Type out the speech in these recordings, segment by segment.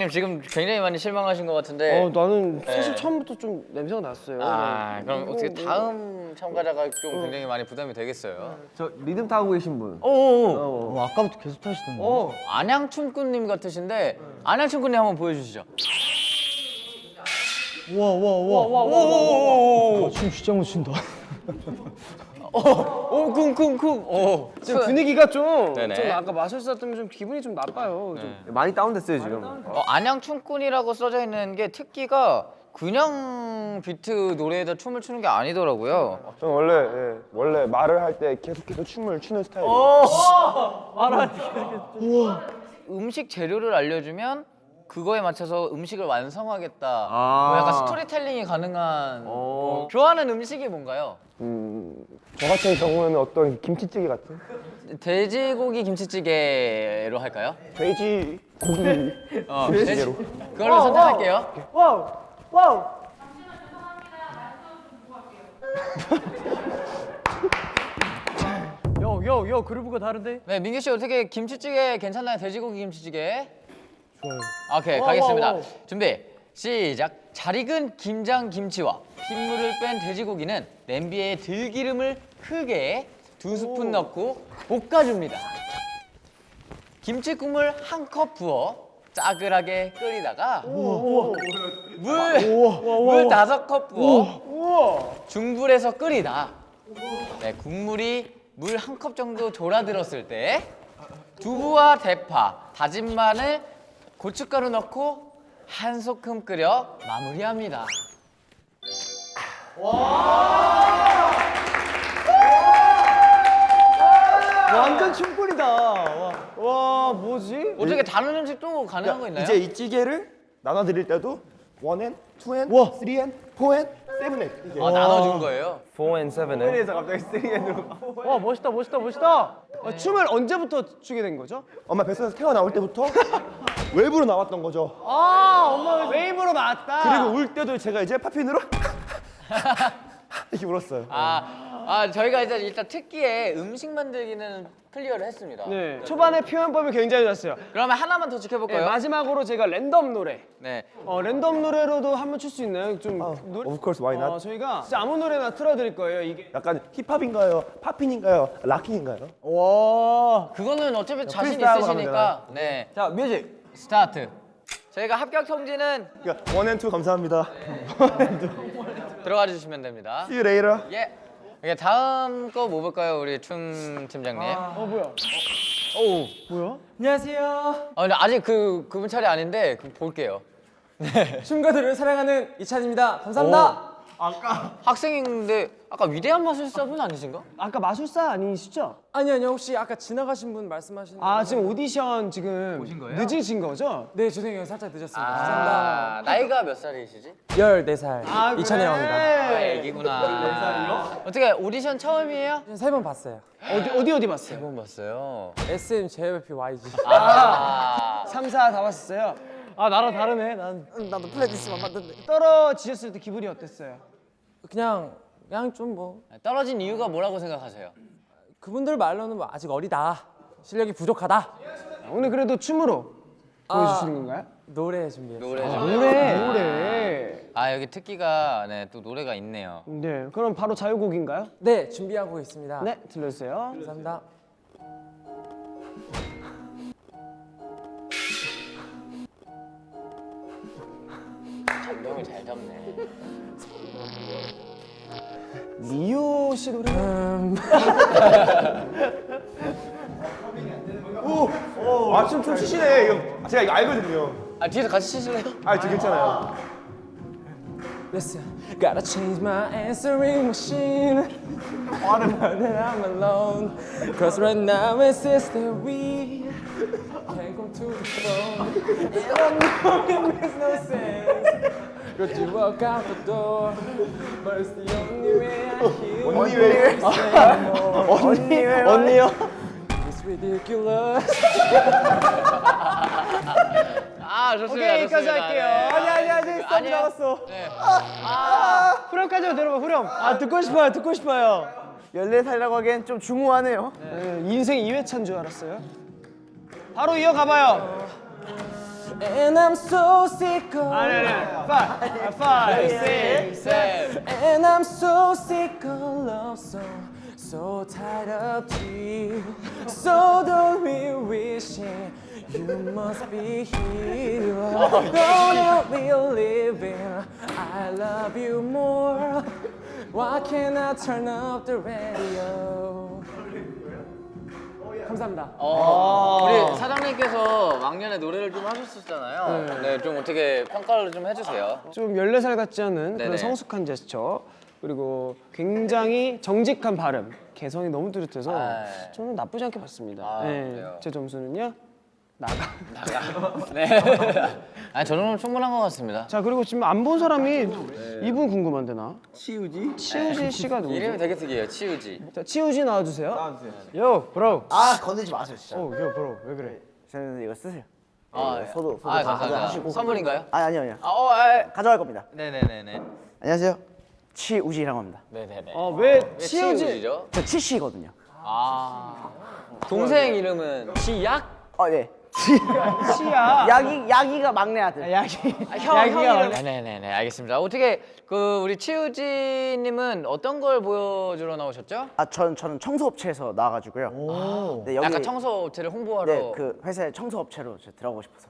사장님 지금 굉장히 많이 실망하신 것 같은데. 어 나는 사실 네. 처음부터 좀 냄새가 났어요. 아 네. 그럼 어떻게 뭐- 다음 참가자가 좀 굉장히 많이 부담이 되겠어요. 저 리듬 타고 계신 분. 오오오. 어, 아까부터 계속 타시던데. 어. 안양춤꾼님 같으신데 안양춤꾼님 한번 보여주시죠. 와와와. 춤 진짜 못 춘다. 오 쿵쿵쿵. 오. 지금 분위기가 좀, 네네. 좀 아까 마술사 때문에 좀 기분이 좀 나빠요. 좀. 많이 다운됐어요 지금. 어, 안양춤꾼이라고 써져 있는 게 특기가 그냥 비트 노래에다 춤을 추는 게 아니더라고요. 저는 원래 예, 원래 말을 할 때 계속해서 춤을 추는 스타일이에요. 음식 재료를 알려주면 그거에 맞춰서 음식을 완성하겠다. 아. 뭐 약간 스토리텔링이 가능한. 뭐 좋아하는 음식이 뭔가요? 음, 저 같은 경우에는 어떤 김치찌개 같은 돼지고기 김치찌개로 할까요? 돼지 고기 어, 김치찌개로. 그걸로 선택할게요. 와우 와우. 요요 요 그루브가 다른데? 네, 민규 씨 어떻게 김치찌개 괜찮나요? 돼지고기 김치찌개? 좋아요. 오케이, 가겠습니다. 와, 와. 준비, 시작. 잘 익은 김장 김치와 핏물을 뺀 돼지고기는 냄비에 들기름을 크게 두 스푼 넣고 볶아줍니다. 김치 국물 한 컵 부어 짜글하게 끓이다가 물, 물 다섯 컵 부어 중불에서 끓이다. 네, 국물이 물 한 컵 정도 졸아들었을 때 두부와 대파, 다진 마늘, 고춧가루 넣고 한 소끔 끓여 마무리합니다. 완전 춤꾼이다. 와, 와 뭐지? 어떻게 다른 음식도 가능한 거 있나요? 이제 이 찌개를 나눠 드릴 때도 one and, two and, 와. three and, four and, seven and 이게 아, 나눠준 거예요. 4 and 7에. 그래서 갑자기 three and으로 와 멋있다 멋있다 멋있다. 아, 춤을 언제부터 추게 된 거죠? 엄마 뱃속에서 태어나올 때부터 웨이브로 나왔던 거죠. 아 엄마가 웨이브로 나왔다. 그리고 울 때도 제가 이제 poppin으로 이렇게 울었어요. 아, 아 저희가 이제 일단 특기에 음식 만들기는 clear를 했습니다. 네 초반에 표현법이 굉장히 좋았어요. 그러면 하나만 더 네, 지켜볼까요? 마지막으로 제가 랜덤 노래. 네. 어 랜덤 노래로도 한번 출 수 있나요? 좀 노래. Of course, why not? 어, 저희가 진짜 아무 노래나 틀어드릴 거예요. 이게. 약간 힙합인가요? poppin인가요? locking인가요? 와. 그거는 어차피 자신 있으시니까 네 자 music. Start. 저희가 합격 통지는 그러니까 one and two 감사합니다. 들어가 주시면 됩니다. See you later. 예. 이게 다음 거 뭐 볼까요, 우리 춤 팀장님? 어 뭐야? 오. 뭐야? 안녕하세요. 아 근데 아직 그 그분 차례 아닌데 그 볼게요. 춤과 노래를 사랑하는 이찬입니다. 감사합니다. 학생인데 아까 위대한 마술사분 아니신가? 아까 마술사 아니시죠? 아니 아니요 혹시 아까 지나가신 분 말씀하시는 아 분? 지금 오디션 지금 늦으신 거죠? 네 죄송해요 살짝 늦었습니다. 감사합니다. 아, 나이가 몇 살이시지? 14살 아, 이찬이라고 합니다. 아, 애기구나. 어떻게 오디션 처음이에요? 세 번 봤어요. 어디 어디 어디 봤어요? 세 번 봤어요. SM, JYP, YG. 아. 3, 4 다 봤었어요. 아 나랑 다르네. 난 나도 플레이리스트만 봤는데. 떨어지셨을 때 기분이 어땠어요? 그냥 그냥 좀 뭐 떨어진 이유가 뭐라고 생각하세요? 그분들 말로는 뭐 아직 어리다. 실력이 부족하다. 오늘 그래도 춤으로 아. 보여주시는 건가요? 노래 준비했어요. 노래. 좀. 노래 노래. 아 여기 특기가 네 또 노래가 있네요. 네 그럼 바로 자유곡인가요? 네 준비하고 있습니다. 네 들려주세요. 감사합니다. 감동을 잘 잡네. 미호 씨 노래. 아춤 춤 추시네. 이거 제가 이거 알거든요. 아 뒤에서 같이 치실래요? 아, 저 괜찮아요. Listen, gotta change my answering machine. Automatic that I'm alone. Cause right now it says that we can't go to the phone. And I know it makes no sense. Cause you walk out the door. But it's the only way I hear 언니 왜? 언니 언니요? It's ridiculous. 아 좋습니다. 오케이 여기까지. 할게요. 네. 아니 아니 아니 썸 아니에요? 나왔어. 네. 후렴까지 들어봐 후렴. 아 듣고 싶어요 듣고 싶어요. 14살이라고 하기엔 좀 중후하네요. 네, 인생 2회차인 줄 알았어요. 바로 이어가봐요. And I'm so sick of ah, no, no. Five, five, six, seven. And I'm so sick of love, so so tied up to you. So don't be wishing you must be here. Oh, don't be living. I love you more. Why can't I turn up the radio? 감사합니다 어, 우리 사장님께서 왕년에 노래를 좀 하셨었잖아요. 네, 좀 어떻게 평가를 좀 해주세요. 좀 14살 같지 않은 네네. 그런 성숙한 제스처 그리고 굉장히 정직한 발음 개성이 너무 뚜렷해서 아. 저는 나쁘지 않게 봤습니다 아, 네? 제 점수는요 나가 네. 아니, 저 정도면 충분한 것 같습니다. 자 그리고 지금 안 본 사람이 네. 이분 궁금한데 나 치우지? 치우지 씨가 누구지? 이름이 되게 특이해요, 치우지. 자 치우지 나와 주세요 나와 주세요 요 브로 아 건들지 마세요 진짜. 오 요 브로 왜 그래 저는 이거 쓰세요. 아, 소도 소도 아, 다 감사합니다. 가져가시고. 선물인가요? 아니 아니요 아니요. 아, 어, 아, 가져갈 겁니다. 네 네 네 네. 안녕하세요. 치우지라고 합니다. 네 네네. 어왜 왜 치우지? 치우지죠? 저 치씨거든요. 아. 동생 이름은 치약? 어 네. 치야 야기 야기가 막내 아들. 야기 형, 야기가 형 원래- 이름. 네네네, 알겠습니다. 어떻게 그 우리 치우지님은 어떤 걸 보여주러 나오셨죠? 아전 저는 청소업체에서 나와가지고요. 네 여기 약간 청소업체를 홍보하러. 네 그 회사의 청소업체로 저 들어가고 싶어서.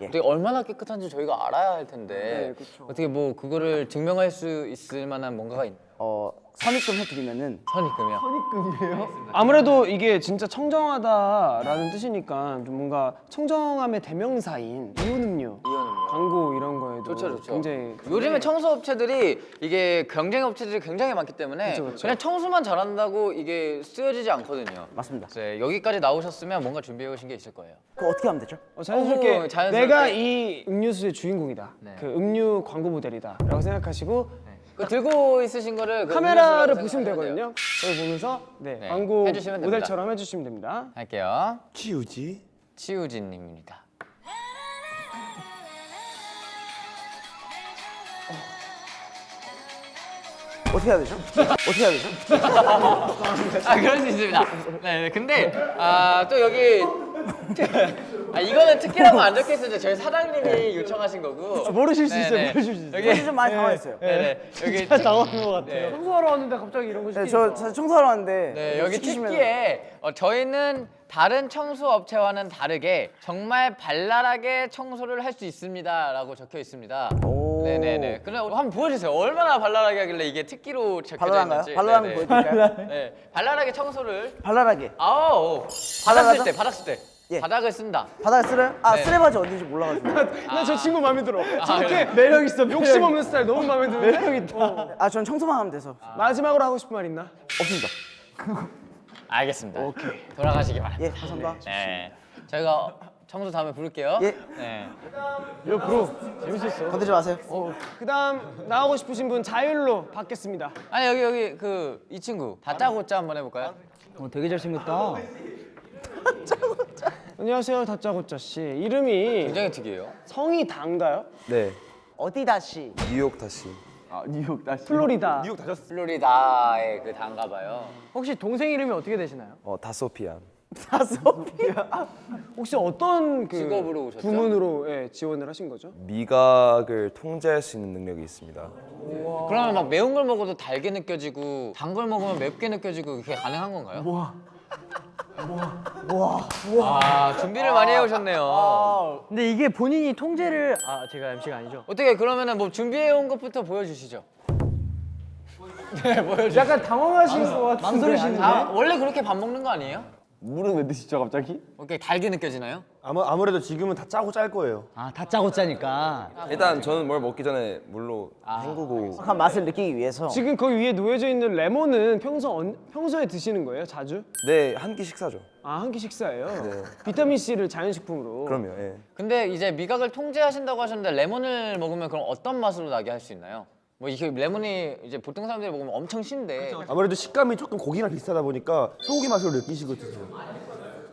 어떻게 얼마나 깨끗한지 저희가 알아야 할 텐데 어떻게 뭐 그거를 증명할 수 있을 만한 뭔가가 있... 어 선입금 해드리면은 선입금이요? 아무래도 이게 진짜 청정하다라는 뜻이니까 좀 뭔가 청정함의 대명사인 이온음료 이온음료. 광고 이런 거에도 좋죠, 좋죠. 굉장히 요즘에 청소업체들이 이게 경쟁 업체들이 굉장히 많기 때문에 그쵸, 그쵸. 그냥 청소만 잘한다고 이게 쓰여지지 않거든요. 맞습니다. 네, 여기까지 나오셨으면 뭔가 준비해 오신 게 있을 거예요. 그거 어떻게 하면 되죠? 어, 자연스럽게, 어머, 자연스럽게. 내가 이 음료수의 주인공이다 네. 그 음료 광고 모델이다 라고 생각하시고 그 들고 있으신 거를 그 카메라를 보시면. 되거든요 그걸 보면서 네, 네, 광고 해주시면. 모델처럼 해주시면 됩니다 할게요. 치우지. 치우진님입니다. 어떻게 해야 되죠? 어떻게 해야 되죠? 아 그럴 수 있습니다. 네, 네. 근데 아 또 여기 아 이거는 특기라고 안 적혀 있어요. 저희 사장님이 요청하신 거고. 모르실 수 네, 있어요 네. 모르실 수 있어요 여기 좀 많이 당황했어요. 네네 여기 당황한 것 같아요 네. 청소하러 왔는데 갑자기 이런 거 네, 시키니까 저 사실 청소하러 왔는데 네, 여기 시키시면- 특기에 어, 저희는 다른 청소 업체와는 다르게 정말 발랄하게 청소를 할 수 있습니다 라고 적혀 있습니다. 오. 네네네. 그럼 한번 보여주세요. 얼마나 발랄하게 하길래 이게 특기로 적혀져 발랄한가요? 있는지. 발랄한 거. 보여드릴까요? 네, 발랄하게 청소를. 발랄하게 발랄하죠? 쓸 때, 바닥 쓸 때. 예. 바닥을 쓴다. 바닥에 쓰래요? 아 네. 쓰레바지 어딘지 몰라가지고 나저 친구 마음에 들어 저렇게 그래. 매력 있어 욕심 없는 스타일 너무 마음에 드는데 매력 있다 아전 청소만 하면 돼서 마지막으로 하고 싶은 말 있나? 없습니다 알겠습니다. 오케이. 돌아가시기 바랍니다. 예 감사합니다 네. 저희가 청소 다음에 부를게요. 예. 네. 요 브로 재밌었어 건들지 마세요 그다음 나오고 싶으신 분 자율로 받겠습니다 아니 여기 여기 그 이 친구 다짜고짜 한번 해 볼까요? 되게 잘 생겼다 안녕하세요 다짜고짜 씨 이름이 굉장히 특이해요. 성이 단가요? 네, 어디 다시 뉴욕 다시. 플로리다 뉴욕 다셨어. 플로리다의 그 단가 봐요. 혹시 동생 이름이 어떻게 되시나요? 어, 다소피안. 혹시 어떤 그 직업으로 오셨죠? 부문으로 예, 지원을 하신 거죠? 미각을 통제할 수 있는 능력이 있습니다. 그러면 막 매운 걸 먹어도 달게 느껴지고 단 걸 먹으면 맵게 느껴지고 그게 가능한 건가요? 우와. 우와. 우와. 아, 준비를 많이 해오셨네요. 근데 이게 본인이 통제를 아 제가 MC가 아니죠? 어떻게 그러면은 뭐 준비해온 것부터 보여주시죠. 네, 보여주세요. 약간 당황하신 것 같은데 망설이시는데? 아, 원래 그렇게 밥 먹는 거 아니에요? 물은 왜 드시죠 갑자기? 오케이, 달게 느껴지나요? 아무 아무래도 지금은 다 짜고 짤 거예요. 아 다 짜고 짜니까 일단 저는 뭘 먹기 전에 물로 헹구고 정확한 맛을 느끼기 위해서 지금 거기 위에 놓여져 있는 레몬은 평소 언- 평소에 드시는 거예요? 자주? 네, 한 끼 식사죠. 아 한 끼 식사예요? 네. 비타민 C를 자연식품으로 그럼요. 예. 근데 이제 미각을 통제하신다고 하셨는데 레몬을 먹으면 그럼 어떤 맛으로 나게 할 수 있나요? 뭐 이게 레몬이 이제 보통 사람들이 먹으면 엄청 신데 아무래도 식감이 조금 고기랑 비슷하다 보니까 소고기 맛으로 느끼시고 드세요.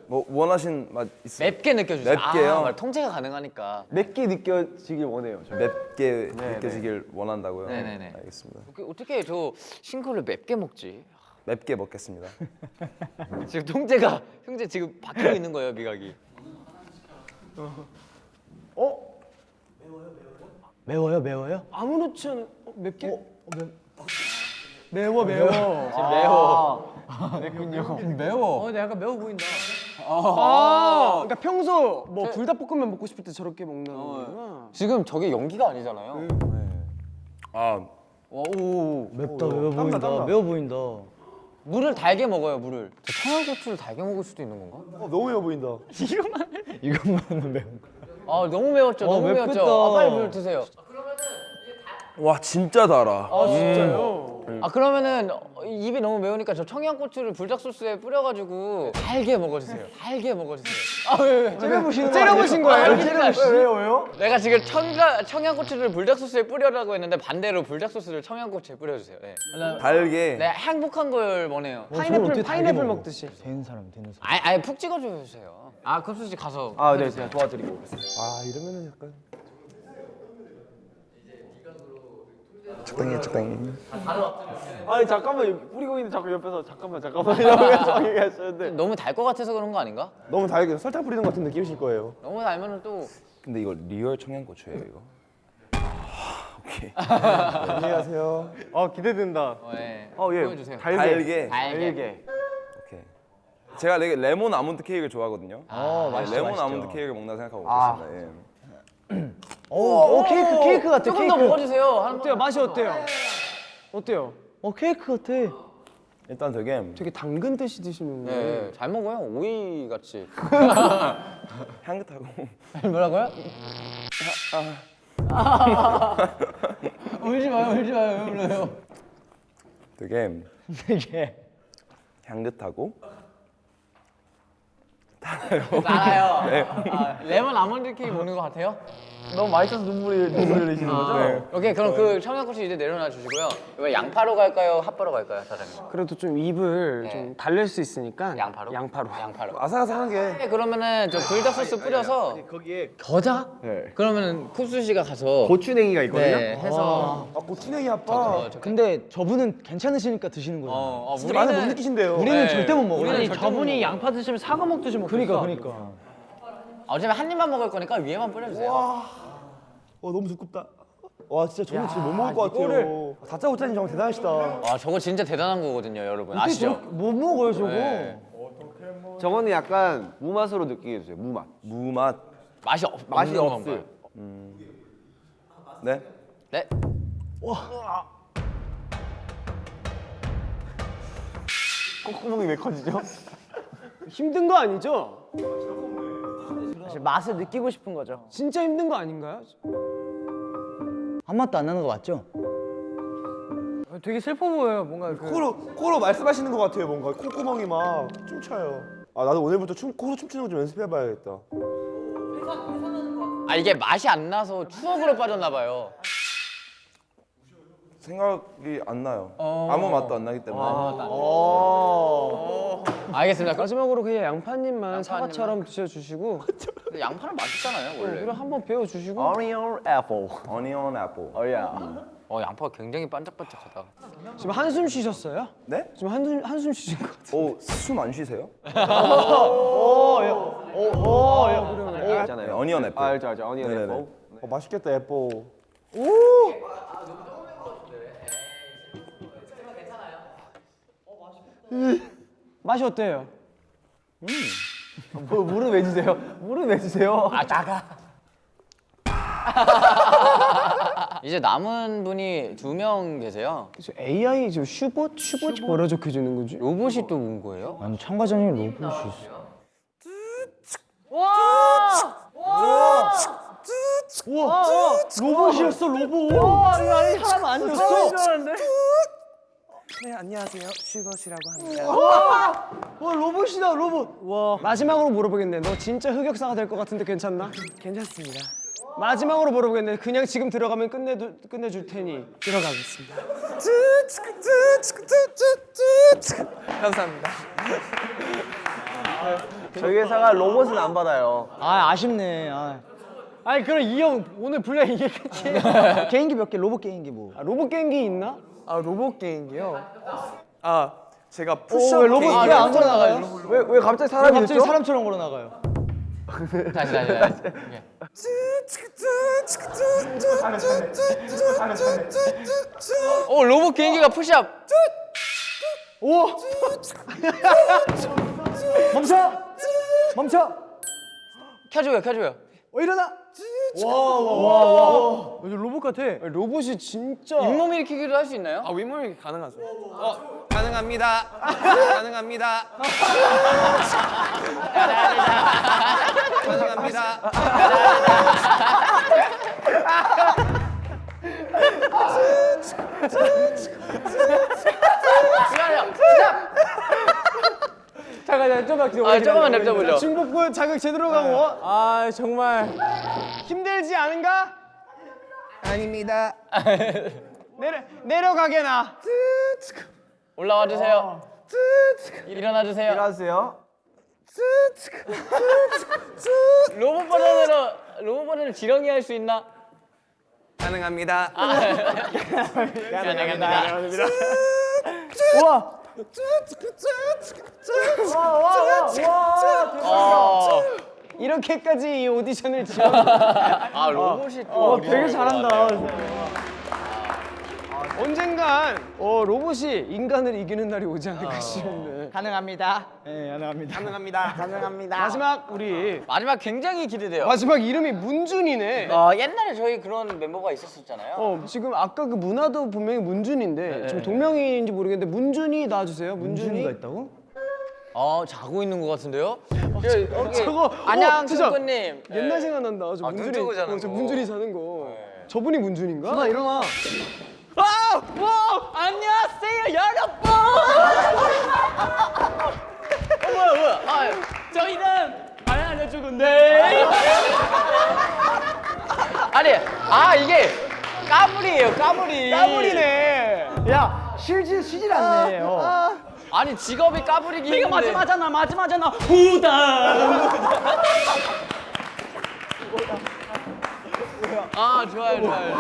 뭐 원하신 맛 있어요? 맵게 느껴지죠. 맵게요? 아. 통제가 가능하니까. 맵게 느껴지길 원해요. 저. 맵게 느껴지길 원한다고요. 네네네. 알겠습니다. 어떻게- 어떻게 저 싱크를 맵게 먹지? 맵게 먹겠습니다. 지금 통제가 형제 지금 바뀌고 있는 거예요 미각이. 매워요 매워요? 아무렇지 않은 어, 맵게? 매워 매워. 매워. 어 근데 약간 매워 보인다. 아, 그러니까 평소 뭐 불닭볶음면 먹고 싶을 때 저렇게 먹는 거구나. 지금 저게 연기가 아니잖아요. 아 오. 맵다 매워 땀나, 보인다. 땀나. 매워 보인다. 물을 달게 먹어요 물을. 저 청양고추를 달게 먹을 수도 있는 건가? 어, 너무 매워 보인다. 이것만 매워. 아 너무 매웠죠. 어, 너무 맵겠다. 매웠죠. 아, 빨리 물 드세요. 와 진짜 달아. 아 진짜요? 아 그러면은 어, 입이 너무 매우니까 저 청양고추를 불닭 소스에 뿌려가지고 달게 먹어주세요. 달게 먹어주세요. 아왜 왜? 째려보시는 째려보신 거예요? 왜요 왜요? 내가 지금 청가, 청양고추를 불닭 소스에 뿌려라고 했는데 반대로 불닭 소스를 청양고추에 뿌려주세요. 네. 달게. 네 행복한 걸 원해요. 파인애플 파인애플 먹듯이. 되는 사람 되는 사람. 아예 아예 푹 찍어주세요. 아 급수 씨 가서. 아, 네, 제가 도와드리고. 아, 이러면은 약간. 적당히 적당히. 아니 잠깐만 뿌리고 있는 자꾸 옆에서 잠깐만 잠깐만 이러면서 얘기하시는데 너무 달 것 같아서 그런 거 아닌가? 너무 달게 설탕 뿌리는 것 같은 느낌이실 거예요. 너무 달면은 또 근데 이거 real 청양고추예요 이거. 아, 오케이. 안녕하세요. 어 기대된다. 어, 예. 어, 예. 보여주세요. 달게. 달게. 제가 레, 레몬 아몬드 케이크를 좋아하거든요. 어 네, 맛있죠 레몬 맛있죠. 아몬드 케이크를 먹나 생각하고 아. 먹겠습니다. 예. 오, 오 케이크 케이크 같아 조금 케이크. 더 먹어주세요. 한 어때요? 맛이 어때요? 어때요? 어 케이크 같아. 일단 되게 되게 당근 듯이 드시는 거. 네, 잘 먹어요. 오이 같이. 향긋하고 뭐라고요? 울지 마요, 울지 마요, 왜 울어요? 되게 되게. 향긋하고 알아요. 아, 레몬 아몬드 케이크 먹는 것 같아요? 너무 맛있어서 눈물이 눈물 흘리시는 거죠? 오케이, 그럼 그 청양고추 이제 내려놔 주시고요. 이거 양파로 갈까요? 핫바로 갈까요, 사장님? 그래도 좀 입을 좀 달랠 수 있으니까 양파로? 양파로. 양파로. 아삭아삭한 게. 네, 그러면은 저 불닭 소스 뿌려서 거기에 겨자? 네. 그러면은 쿱스 씨가 가서 고추냉이가 있거든요. 네, 해서 아 고추냉이 아빠. 어, 저- 근데 저분은 괜찮으시니까 드시는 거예요. 어, 어, 진짜 많이 못 느끼신대요. 우리는 네. 절대 못 먹어. 우리는 아니 절대 저분이 못 양파 드시면 사과 먹듯이 먹고 그러니까 그러니까. 어차피 한 입만 먹을 거니까 위에만 뿌려주세요. 와 너무 두껍다. 와 진짜 저는 진짜 못 먹을 것 같아요. 다짜고짜님 정말 대단하시다. 와, 저거 진짜 대단한 거거든요, 여러분. 아시죠? 못 먹어요 저거. 네. 저거는 약간 무맛으로 느끼게 해주세요. 무맛. 무맛. 맛이 없, 맛이 없어요. 건가요? 네. 네. 콧구멍이 왜 커지죠? 힘든 거 아니죠? 사실 맛을 느끼고 싶은 거죠. 진짜 힘든 거 아닌가요? 한 맛도 안 나는 거 맞죠? 되게 슬퍼 보여요. 뭔가 그 코로 코로 말씀하시는 것 같아요. 뭔가 콧구멍이 막 춤춰요. 아 나도 오늘부터 춤 코로 춤추는 거 좀 연습해봐야겠다. 아, 이게 맛이 안 나서 추억으로 빠졌나 봐요. 생각이 안 나요. 아무 맛도 안 나기 때문에. 알겠습니다. 마지막으로 그냥 양파님만 사과처럼 드셔주시고 근데 양파는 맛있잖아요, 원래. 그리고 한번 베어주시고 Onion apple. Onion apple. 어, 양파가 굉장히 반짝반짝하다. 지금 한숨 쉬셨어요? 네? 지금 한숨 한숨 쉬신 것 같아요. 오, 숨 안 쉬세요? 있잖아요. 네, onion apple. 아, 알죠, 알죠. Onion 네네네. 애플. 어, 맛있겠다 애플. 맛이 어때요? 뭐, 물은 왜 주세요? 물은 왜 주세요? 아, 작아. 이제 남은 분이 두 명 계세요. 그래서 AI 지금 슈봇 슈봇이 뭐라 적혀 주는 거지? 로봇이 또 온 거예요? 아니 참가자님 로봇이 있어. 로봇이었어 로봇. 사람 아니었어. 네, 안녕하세요. 슈거시라고 합니다. 와 로봇이다 로봇. 와 마지막으로 물어보겠네. 너 진짜 흑역사가 될 것 같은데 괜찮나? 괜찮습니다. 마지막으로 물어보겠네. 그냥 지금 들어가면 끝내 끝내줄 테니 들어가겠습니다. 감사합니다. 저희 회사가 로봇은 안 받아요. 아 아쉽네. 아. 아니 그럼 이 형 오늘 분량 이게 끝이에요. 개인기 몇 개 로봇 개인기 뭐. 아, 로봇 게임기 있나? 아 로봇 게임이요? 아 제가 오, 푸시업 왜 로봇 아, 왜안 로봇 걸어 나가요? 왜, 왜 갑자기 왜 사람이 갑자기 됐죠? 사람처럼 걸어 나가요? 다시 다시 다시. 오 로봇 개인기가 푸시업. 멈춰! 멈춰! 켜줘요 켜줘요. 어 일어나! 와와와와 로봇 같아. 로봇이 진짜 잇몸 일으키기도 할수 있나요? 아 윗몸이 가능하죠. 어 가능합니다. 가능합니다. 가능합니다. 잠깐만요. 잠깐 좀만 기다려. 아 조금만 냅둬보죠. 중복부 자극 제대로 가고 아 정말 힘들지 않은가? 아닙니다. 내려 내려가게 나. 올라와 주세요. 일어나 주세요. 안녕하세요. 로봇 버전으로 로봇 버전을 지렁이 할 수 있나? 가능합니다. 가능합니다. 우와! 어, 이렇게까지 이 오디션을 지원. 아 로봇이 또 되게 잘한다. 언젠간 어, 로봇이 인간을 이기는 날이 오지 않을까 싶네. 가능합니다. 네, 가능합니다. 가능합니다. 가능합니다. 마지막 우리 마지막 굉장히 기대돼요. 마지막 이름이 문준이네. 어, 옛날에 저희 그런 멤버가 있었었잖아요. 어 지금 아까 그 문화도 분명히 문준인데 지금 동명이인지 모르겠는데 문준이 나와주세요. 문준이. 문준이가 있다고? 어 자고 있는 것 같은데요? 여기 저거 안녕 어, 진짜 충구님. 옛날 생각난다. 저 아, 눈 문준이. 어, 저 거. 문준이 자는 거. 저분이 문준인가? 나 일어나. 아, 와, 안녕하세요 여러분. 어, 뭐야 뭐야? 아, 저희는 안 알려주건데. 아니, 아 이게 까불이에요 까불이. 까불이네. 야, 쉬지 쉬질 않네. 어. 아니 직업이 까불이기 이거 힘든데. 마지막잖아. 마지막잖아. 후다. 아 좋아요 좋아요.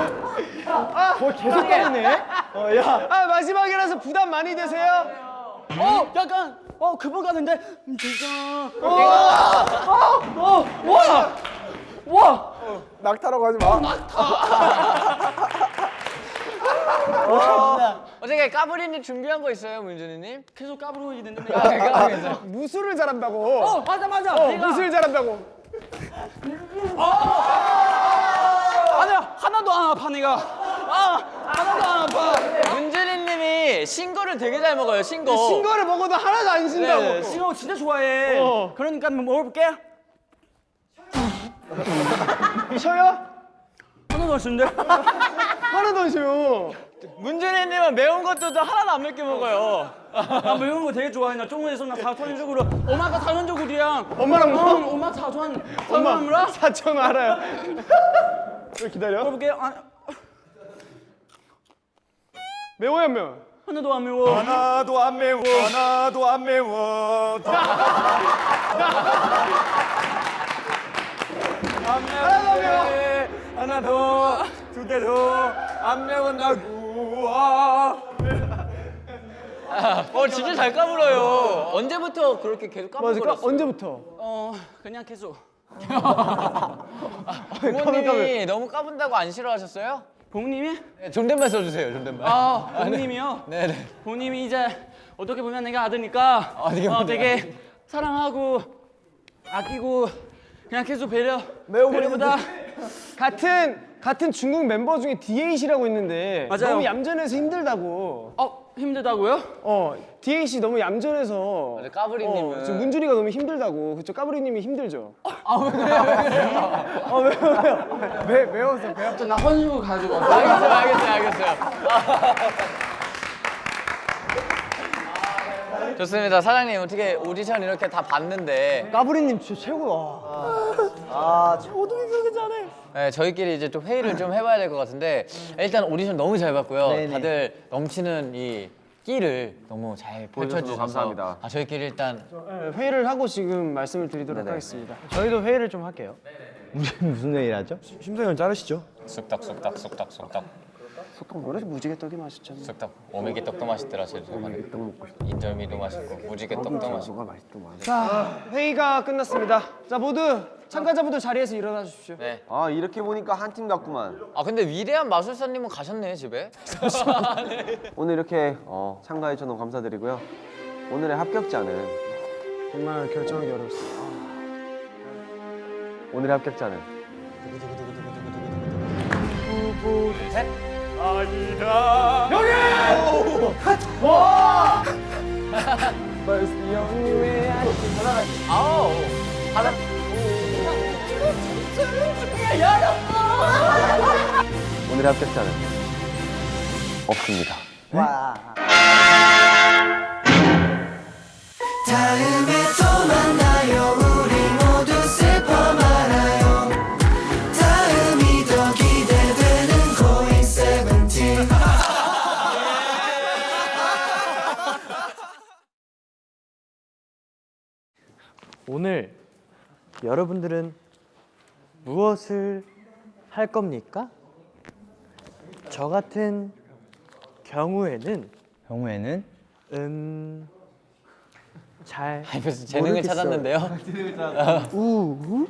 어, 계속 가네. 어, 야. 아 마지막이라서 부담 많이 되세요? 어, 약간 어, 그분 가는데 음, 진짜. 낙타라고 하지 마. 어떻게 까불이님 준비한 거 있어요 문준이님? 계속 까부르고 있는데. 아. 무술을 잘한다고. 어, 맞아 맞아. 어, 무술 잘한다고. 아니야 하나도 안 아파 내가. 아, 하나도 안 아파. 문준이님이 신거를 되게 잘 먹어요 신거. 신거를 먹어도 하나도 안 신다고. 네, 싱어 진짜 좋아해. 어. 그러니까 한번 먹어볼게. 쉬어요? 하나도 안 쉬는데. 하나도 안 쉬어요. 문준이님은 매운 것도 하나도 안 맵게 먹어요. 나 매운 거 되게 좋아해. 나中国에서 나 사천적으로 엄마가 사천적으로랑 엄마랑 뭐? 어, 엄마 사천 사천으로 사천 알아요. 왜 기다려? 먹어볼게. 아, 매워요 안 매워? 하나도 안 매워. 하나도 안 매워. 하나도 안 매워. 하나도 두 개도 안 매운다고. 아. 어 진짜 잘 까불어요. 언제부터 그렇게 계속 맞아. 까, 까불거렸어요? 언제부터? 어, 그냥 계속. 부모님이 너무 까분다고 안 싫어하셨어요? 부모님이? 네, 존댓말 써주세요 존댓말. 아, 부모님이요. 네네. 부모님이 이제 어떻게 보면 내가 아드니까 어떻게 어, 보면 되게 사랑하고 아끼고 그냥 계속 배려 배려보다 같은 같은 중국 멤버 중에 D8이라고 있는데 맞아요. 너무 얌전해서 힘들다고. 어 힘들다고요? 어, D8이 너무 얌전해서. 맞아, 까불이님은. 어, 지금 문준이가 너무 힘들다고. 그쵸? 까불이님이 힘들죠. 나 헌수 가지고 알겠어요 알겠어요 알겠어요. 좋습니다 사장님 어떻게 오디션 이렇게 다 봤는데 까불이님 진짜 최고야. 아, 저도 이거 잘해. 네, 저희끼리 이제 좀 회의를 좀 해봐야 될 것 같은데 일단 오디션 너무 잘 봤고요. 다들 넘치는 이 끼를 너무 잘 펼쳐주셔서 감사합니다. 아, 저희끼리 일단 네, 회의를 하고 지금 말씀을 드리도록 하겠습니다. 저희도 회의를 좀 할게요. 무슨 회의를 하죠? 심사위원 자르시죠. 쑥덕 쑥덕 쑥덕 쑥덕 쑥떡 뭐래 무지개 떡이 맛있잖아. 쑥떡 오메기 떡도 맛있더라 제주 인절미도 맛있고 무지개 떡도 맛있고 자 회의가 끝났습니다. 자 모두 참가자분들 자리에서 일어나 주십시오. 네. 아 이렇게 보니까 한 팀 같구만. 아 근데 위대한 마술사님은 가셨네 집에 오늘 이렇게 어, 참가해 주셔서 너무 감사드리고요. 오늘의 합격자는 정말 결정하기 어렵습니다. 오늘의 합격자는 But it's the only way I can 아우 하나 오늘의 합격자는 없습니다. 다 여러분들은 무엇을 할 겁니까? 저 같은 경우에는 경우에는 음... 잘 재능을 모르겠어요. 찾았는데요 우